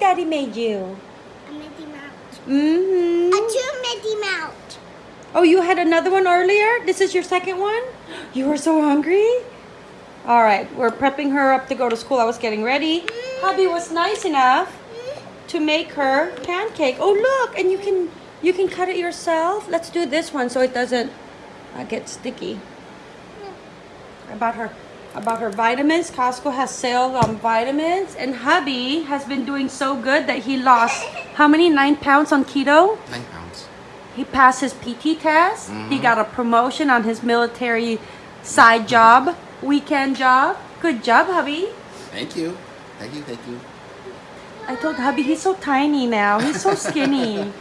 Daddy made you? A Mickey Mouse. Mm-hmm. A two Mickey Mouse. Oh, you had another one earlier? This is your second one? You were so hungry? All right, we're prepping her up to go to school. I was getting ready. Hubby was nice enough to make her pancake. Oh, look, and you can you can cut it yourself. Let's do this one so it doesn't uh, get sticky. About her about her vitamins. Costco has sale on vitamins, and hubby has been doing so good that he lost how many nine pounds on keto. Nine pounds. He passed his PT test. He Mhm. got a promotion on his military side job, weekend job. Good job, hubby. Thank you. Thank you, thank you. I told hubby he's so tiny now. He's so skinny.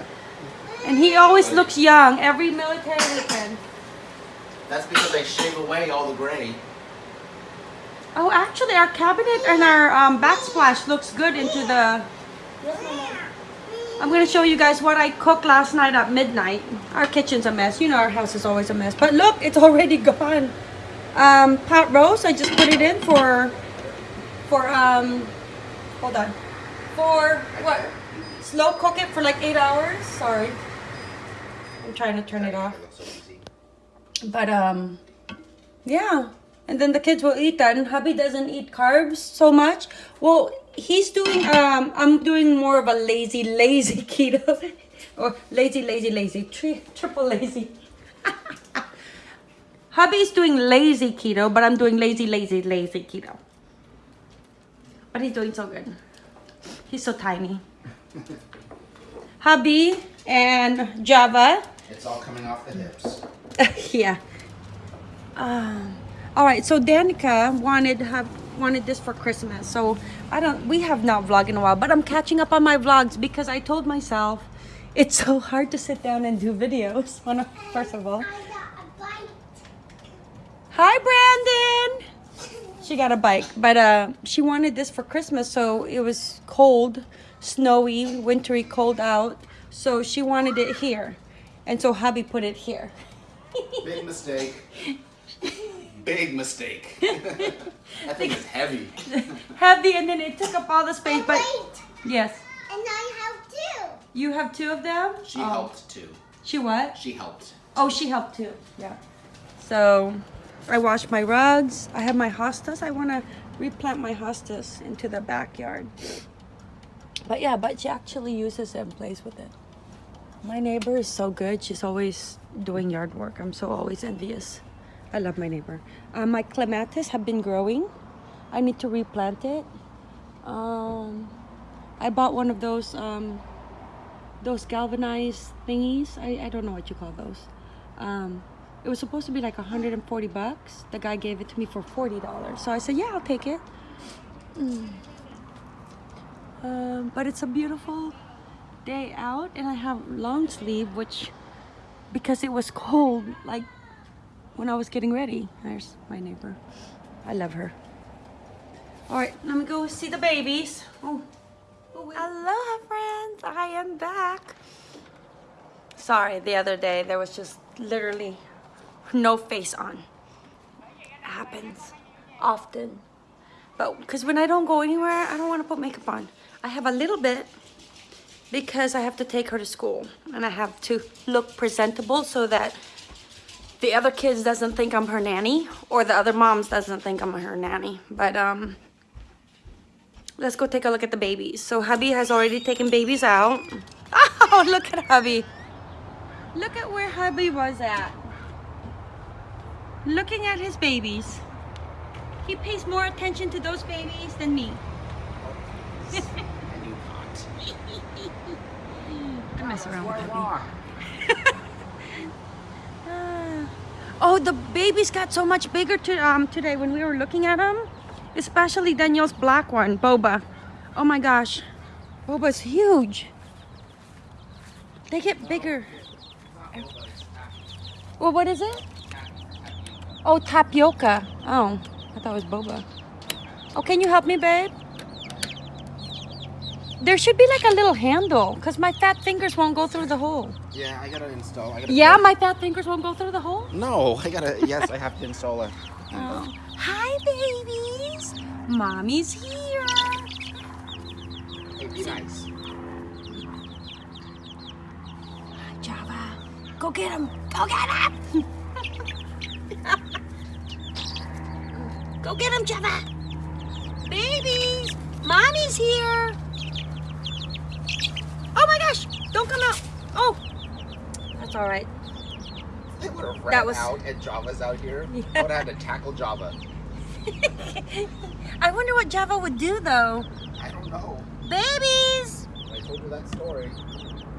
and he always looks young every military weekend. That's because I shave away all the gray. Oh, actually, our cabinet and our um, backsplash looks good into the... I'm going to show you guys what I cooked last night at midnight. Our kitchen's a mess. You know our house is always a mess. But look, it's already gone. Um, pot roast, I just put it in for... For, um... Hold on. For, what? Slow cook it for like 8 hours? Sorry. I'm trying to turn it off. But um yeah. And then the kids will eat that and hubby doesn't eat carbs so much. Well, he's doing um I'm doing more of a lazy lazy keto or lazy lazy lazy tri- triple lazy. Hubby's doing lazy keto, but I'm doing lazy lazy lazy keto. But he's doing so good. He's so tiny. Hubby and Java It's all coming off the hips. yeah. Um, all right. So Danica wanted have wanted this for Christmas. So I don't. We have not vlogged in a while, but I'm catching up on my vlogs because I told myself it's so hard to sit down and do videos. Of- First of all, I got a bite. hi Brandon. She got a bike, but uh, she wanted this for Christmas. So it was cold, snowy, wintry, cold out. So she wanted it here, and so hubby put it here. Big mistake. Big mistake. that thing is heavy. heavy and then it took up all the space but oh, Wait. yes And I have two. you have two of them She oh. helped too. she what She helped. oh she helped too yeah so i washed my rugs i have my hostas i want to replant my hostas into the backyard but yeah but she actually uses it and plays with it my neighbor is so good she's always doing yard work i'm so always envious i love my neighbor. Uh, my clematis have been growing. I need to replant it. Um i bought one of those um those galvanized thingies. I, I don't know what you call those. Um it was supposed to be like 140 bucks. The guy gave it to me for 40 dollars. So i said yeah i'll take it. Mm. um, but it's a beautiful day out and i have long sleeve which because it was cold like when i was getting ready there's my neighbor i love her all right let me go see the babies oh Aloha friends, I am back. Sorry, the other day there was just literally no face on. It happens often. But because when I don't go anywhere, I don't want to put makeup on. I have a little bit because I have to take her to school and I have to look presentable so that the other kids doesn't think I'm her nanny or the other moms doesn't think I'm her nanny. But um let's go take a look at the babies. So hubby has already taken babies out. Oh, look at hubby. Look at where hubby was at. Looking at his babies. He pays more attention to those babies than me. I do not. I mess around with hubby. Ah. Oh, the babies got so much bigger to, um, today when we were looking at them. Especially Danielle's black one, Boba. Oh my gosh. Boba's huge. They get bigger. Well, what is it? Oh, tapioca. Oh, I thought it was boba. Oh, can you help me, babe? There should be like a little handle because my fat fingers won't go through the hole. Yeah, I gotta install. I gotta Yeah, my fat fingers won't go through the hole? No, I gotta. Yes, I have to install a. Oh. Hi, babies. Mommy's here. Hey, be nice. Java, go get him. Go get him. go get him, Java. Babies, mommy's here. Oh my gosh, don't come out. Oh, all right. They would have ran was- out and Java's out here. Yeah. I would have had to tackle Java. I wonder what Java would do though. I don't know. Babies. I told you that story.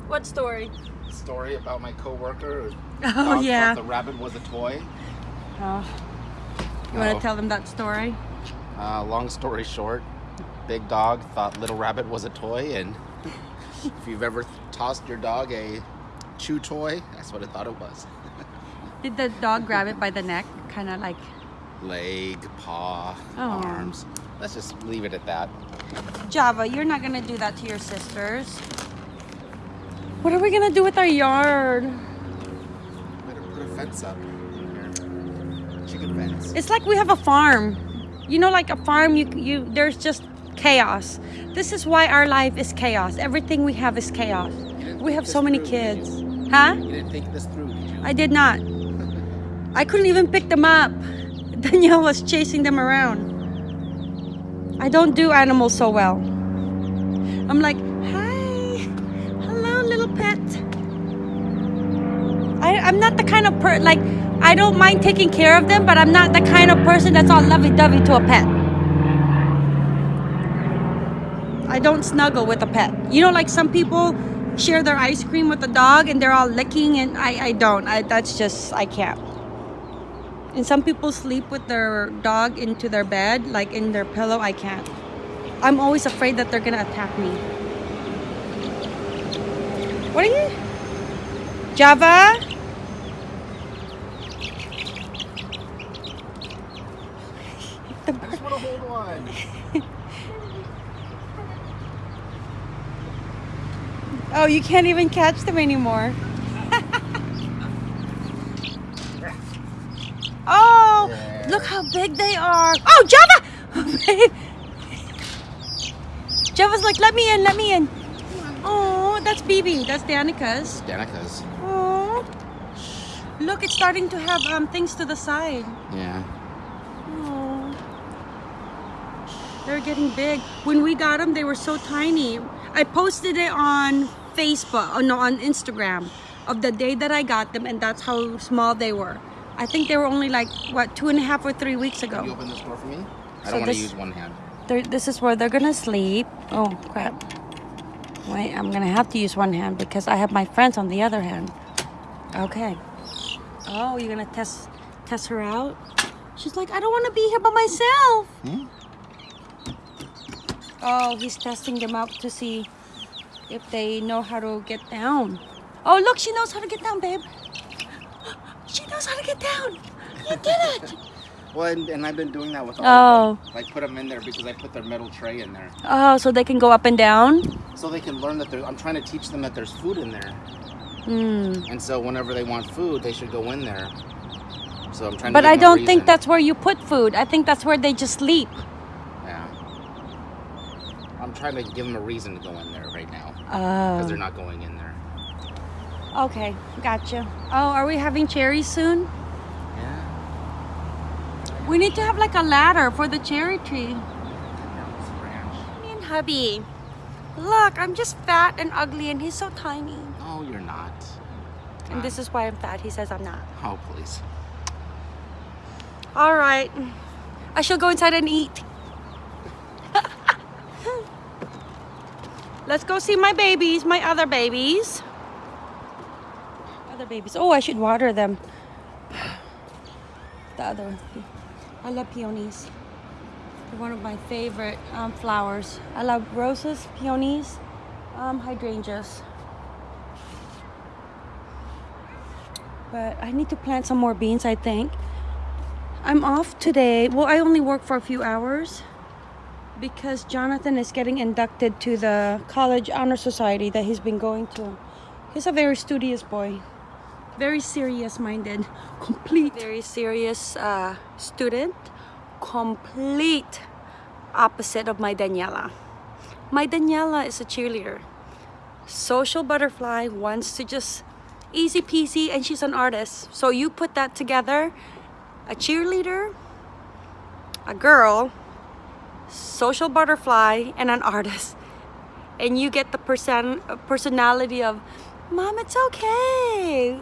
What story? Story about my coworker. Oh thought- yeah. the rabbit was a toy. Oh. You want Oh. to tell them that story? Uh, long story short, big dog thought little rabbit was a toy, and if you've ever tossed your dog a chew toy, that's what I thought it was. Did the dog grab it by the neck, kind of like? Leg, paw, Oh. arms. Let's just leave it at that. Java, you're not gonna do that to your sisters. What are we gonna do with our yard? Better put a fence up. Chicken fence. It's like we have a farm. You know, like a farm, you you there's just chaos. This is why our life is chaos. Everything we have is chaos. We have so many kids. Huh? You didn't think this through, did you? I did not. I couldn't even pick them up. Danielle was chasing them around. I don't do animals so well. I'm like, hi, hello, little pet. I, I'm not the kind of per like I don't mind taking care of them, but I'm not the kind of person that's all lovey-dovey to a pet. I don't snuggle with a pet. You know, like some people share their ice cream with the dog and they're all licking, and I, I don't. I that's just I can't. And some people sleep with their dog into their bed, like in their pillow. I can't. I'm always afraid that they're gonna attack me. What are you? Java? The I just want to hold one. Oh, you can't even catch them anymore. oh, look how big they are. Oh, Java! Java's like, let me in, let me in. Oh, that's BB. That's Danica's. Danica's. Oh, look, it's starting to have um things to the side. Yeah. Oh, they're getting big. When we got them, they were so tiny. I posted it on Facebook, oh no, on Instagram, of the day that I got them, and that's how small they were. I think they were only like what two and a half or three weeks Can you ago. open this door for me? I So don't want to use one hand. This is where they're gonna sleep. Oh crap! Wait, I'm gonna have to use one hand because I have my friends on the other hand. Okay. Oh, you're gonna test test her out? She's like, I don't want to be here by myself. Hmm? Oh, he's testing them out to see if they know how to get down. Oh, look, she knows how to get down, babe. She knows how to get down. You did it. Well, and, and I've been doing that with all Oh. of them. Like put them in there because I put their metal tray in there, Oh, so they can go up and down. so they can learn that there's. I'm trying to teach them that there's food in there, Hmm. and so whenever they want food, they should go in there. So I'm trying. But to I give them a don't think that's where you put food. I think that's where they just sleep. I'm trying to give them a reason to go in there right now Oh. because they're not going in there. Okay, gotcha. Oh, are we having cherries soon? Yeah. We need to have like a ladder for the cherry tree. Down this branch. Me and hubby. Look, I'm just fat and ugly and he's so tiny. No, you're not. And this is why I'm fat. He says I'm not. Oh, please. All right. I shall go inside and eat. Let's go see my babies, my other babies. Other babies. Oh, I should water them. The other one. I love peonies. They're one of my favorite um, flowers. I love roses, peonies, um, hydrangeas. But I need to plant some more beans, I think. I'm off today. Well, I only work for a few hours because Jonathan is getting inducted to the college honor society that he's been going to. He's a very studious boy, very serious minded, complete, very serious uh, student, complete opposite of my Daniela. My Daniela is a cheerleader. Social butterfly wants to just easy peasy and she's an artist. So you put that together, a cheerleader, a girl, social butterfly, and an artist. And you get the person personality of, Mom, it's okay.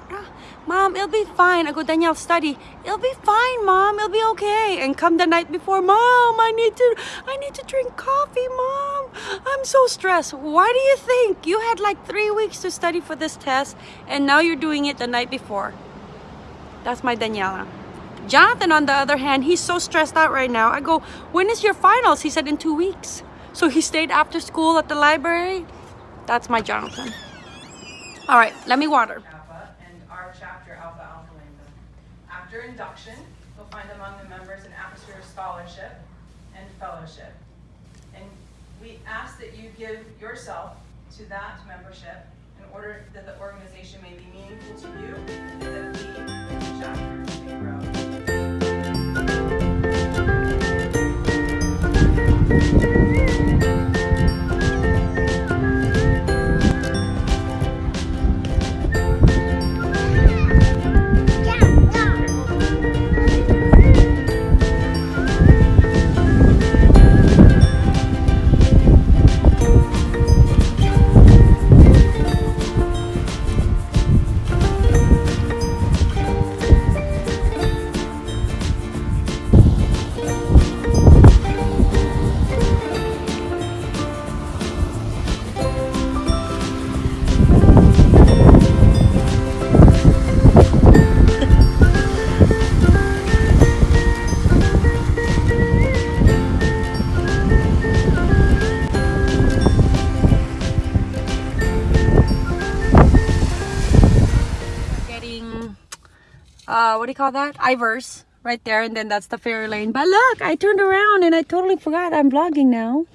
Mom, it'll be fine. I go, Danielle, study. It'll be fine, Mom. It'll be okay. And come the night before, Mom, I need to, I need to drink coffee, Mom. I'm so stressed. Why do you think you had like three weeks to study for this test, and now you're doing it the night before? That's my Daniela. Jonathan, on the other hand, he's so stressed out right now. I go, when is your finals? He said in two weeks. So he stayed after school at the library. That's my Jonathan. All right, let me water. And our chapter Alpha Alpha Lambda. After induction, you'll find among the members an atmosphere of scholarship and fellowship. And we ask that you give yourself to that membership in order that the organization may be meaningful to you and that we, as a chapter, may grow. Thank you. Call that? Ivar's right there and then that's the ferry lane. But look i turned around and i totally forgot i'm vlogging now.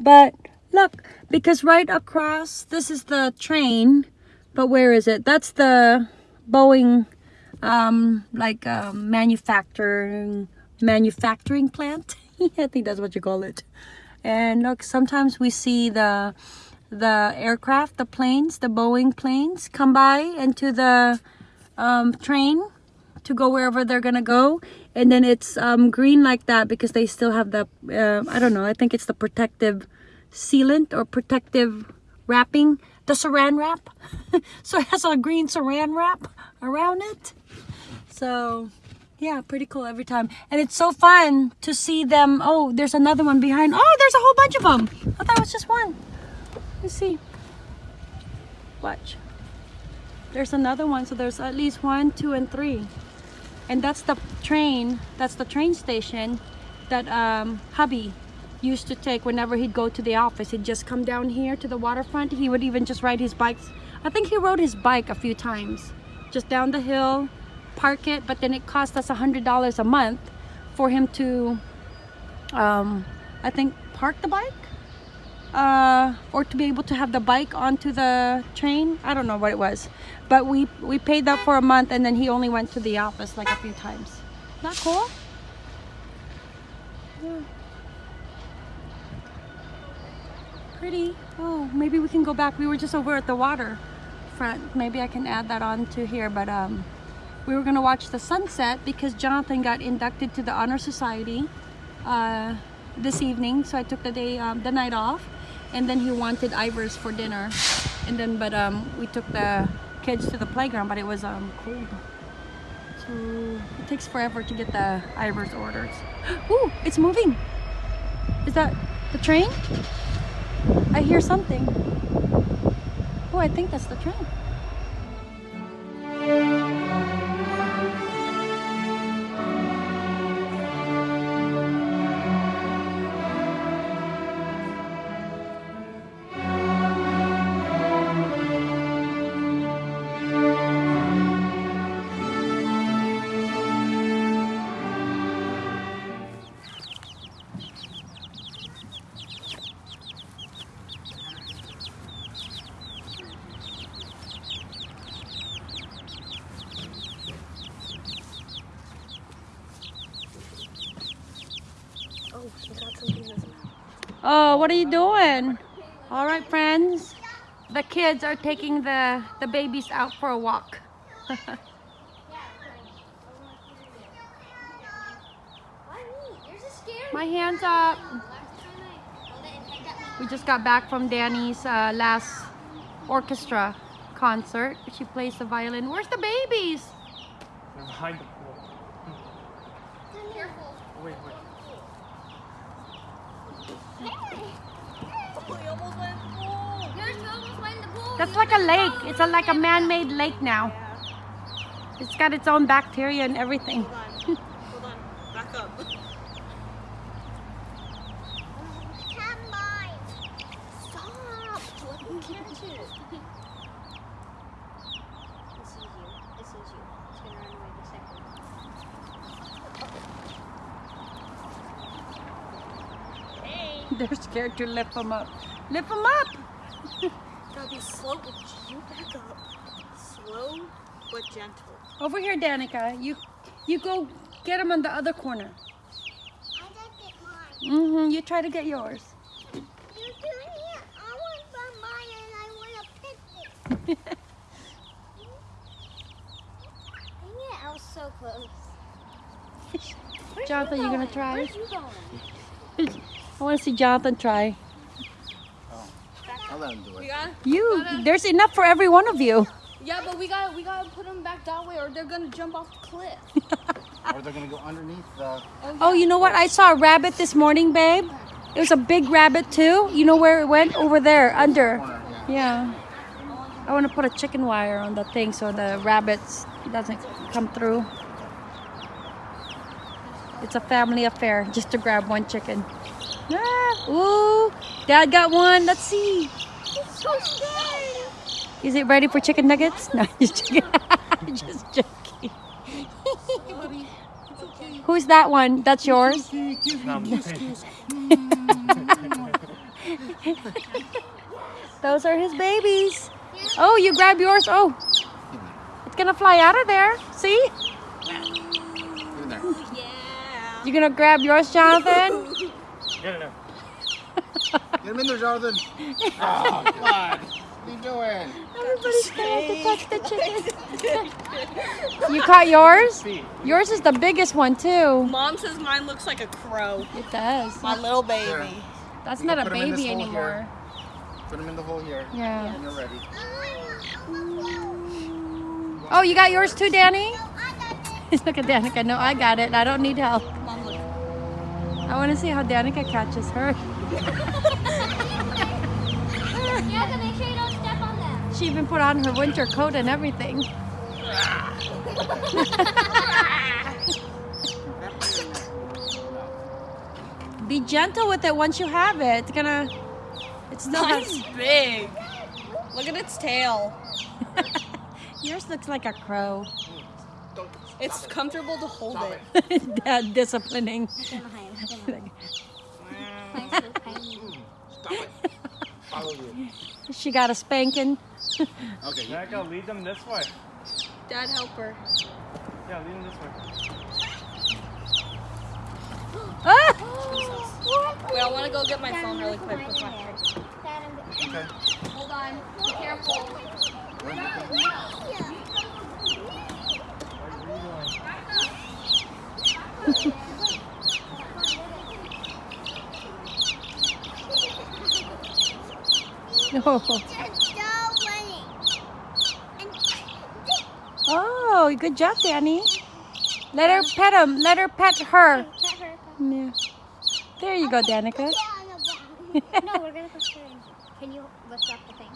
But look because right across this is the train but where is it? That's the boeing um like um, manufacturing manufacturing plant. I think that's what you call it. And look sometimes we see the the aircraft the planes the boeing planes come by into the um, train to go wherever they're gonna go. And then it's um, green like that because they still have the uh, I don't know I think it's the protective sealant or protective wrapping. The saran wrap. So it has a green saran wrap around it. So yeah pretty cool every time. And it's so fun to see them. Oh there's another one behind. Oh there's a whole bunch of them I thought it was just one. Let's see. Watch. There's another one. So there's at least one two and three and that's the train that's the train station that um, hubby used to take whenever he'd go to the office. He'd just come down here to the waterfront. He would even just ride his bikes. I think he rode his bike a few times just down the hill park it but then it cost us a hundred dollars a month for him to um, i think park the bike uh, or to be able to have the bike onto the train. I don't know what it was, but we we paid that for a month, and then he only went to the office like a few times. Not cool. Yeah. Pretty. Oh, maybe we can go back. We were just over at the water front. Maybe I can add that on to here, but um, we were gonna watch the sunset because Jonathan got inducted to the honor society. Uh, this evening so I took the day um, the night off and then he wanted Ivar's for dinner. And then but um, we took the kids to the playground but it was um, cold. So it takes forever to get the Ivar's orders. Ooh, it's moving. Is that the train? I hear something. Oh I think that's the train Oh, what are you doing? All right, friends. The kids are taking the, the babies out for a walk. My hands up. We just got back from Danny's uh, last orchestra concert. She plays the violin. Where's the babies? They're behind pool. Wait, wait. That's like a lake. It's a, like a man-made lake now. It's got its own bacteria and everything. Hold on. Back up. Come on. Stop. Let me catch it. It you. It sees you. It's gonna run away the second. They're scared to lift them up. Lift them up. Gotta be slow, but you back up. Slow but gentle. Over here, Danica. You you go get them on the other corner. I did get mine. Mm-hmm. You try to get yours. You're doing it. I want from mine and I want to pick it. Dang it, I was so close. Jonathan, you gonna try? Where's you going? I want to see Jonathan try. I'll let him do it. got You, there's enough for every one of you. Yeah, but we got we gotta put them back that way or they're gonna jump off the cliff. Or they're gonna go underneath the. Oh, you know what? I saw a rabbit this morning, babe. It was a big rabbit too. You know where it went? Over there, under. Yeah. Yeah. I want to put a chicken wire on the thing so the rabbits doesn't come through. It's a family affair just to grab one chicken. Ah, ooh, Dad got one. Let's see. So scary. Is it ready for chicken nuggets? No, just joking. just joking. Who's that one? That's yours? No, I'm kidding. Those are his babies. Oh, you grab yours. Oh, it's gonna fly out of there. See? Get in there. Yeah. You're gonna grab yours, Jonathan? Get in there. Get him in there, Jonathan. Oh, come on. What are you doing? Everybody's scared to touch the chicken. you caught yours? Yours is the biggest one too. Mom says mine looks like a crow. It does. My little baby. That's We not a put 'em in this baby anymore. here. Put him in the hole here. Yeah. When you're ready. Oh, you got yours too, Danny? I got it. Look at Danica. No, I got it. I don't need help. I want to see how Danica catches her. Yeah, but make sure you don't step on them. She even put on her winter coat and everything. Be gentle with it once you have it. It's gonna. It's still Mine's has. big. Look at its tail. Yours looks like a crow. It's comfortable to hold it. Dad disciplining. She got a spanking. Okay. You, Jacko, lead them this way. Dad, help her. Yeah, lead them this way. Ah! Wait, I want to go get my phone really quick. my Dad, okay. Hold on. Be careful. What are you doing? No. Just go running. And Oh, good job, Danny. Let her pet him. Let her pet her. Yeah. There you go, Danica. get on the ground. No, we're gonna put her in. Can you lift up the thing?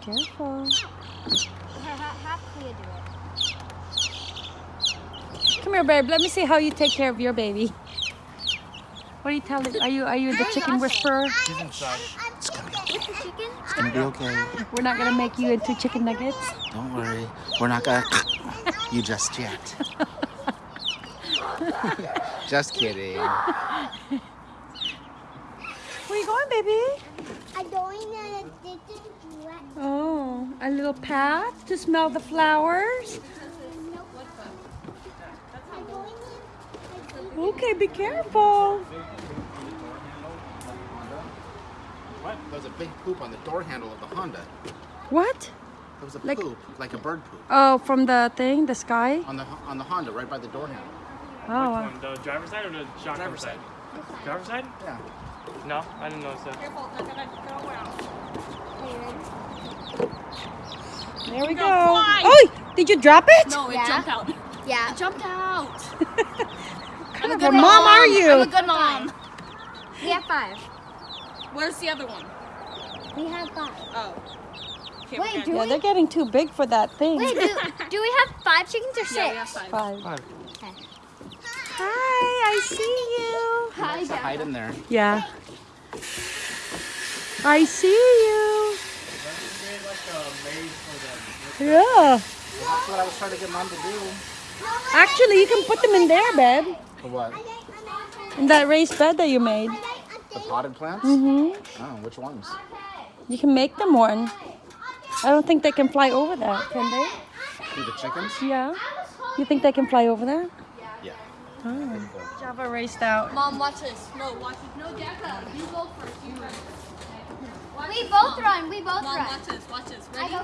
Careful. Ha- ha- Have Clea do it. Come here, babe. Let me see how you take care of your baby. What are you telling? Are you are you the chicken whisperer? He's inside. It's gonna be, With the chicken? it's gonna be okay. We're not gonna make you into chicken nuggets. Don't worry. We're not gonna you just yet. just kidding. Where you going, baby? I'm going to the wet. Oh, a little path to smell the flowers. I'm going in. Okay, be careful. What? There was a big poop on the door handle of the Honda. What? There was a Like- poop, like a bird poop, Oh, from the thing, the sky? on the on the Honda right by the door handle. Oh, Which uh, one? The driver's side or the shotgun Driver's side? side. Driver's side? Yeah. No, I didn't notice that. Careful, they're gonna go out. there we Go go. fly. Oh, did you drop it? No, it Yeah. jumped out. Yeah. It jumped out. What kind of a mom are you? I'm a good mom. We have five. Where's the other one? We have five. Oh. Okay, Wait, we're do Yeah, we? they're getting too big for that thing. Wait, do, do we have five chickens or six? Yeah, we have five. Five. Five. Hi, I see you. Hi, To hide in there. Yeah. I see you. Create like a maze for them. Yeah. Well, that's what I was trying to get mom to do. Actually, you can put them in there, babe. For what? In that raised bed that you made. The potted plants? Mm-hmm. Oh, which ones? You can make them one. I don't think they can fly over that, can they? Who, the chickens? Yeah. You think they can fly over that? Yeah. Oh. Java raced out. Mom, watch this. No, watch this. No, Jacka, you go first. You run. We both run. We both Mom, run. watch this. Watch this. I Ready? go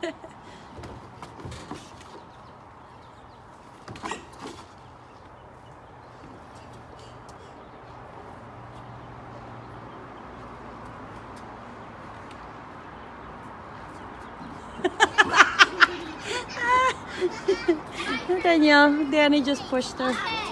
first. Danielle, Danny just pushed her.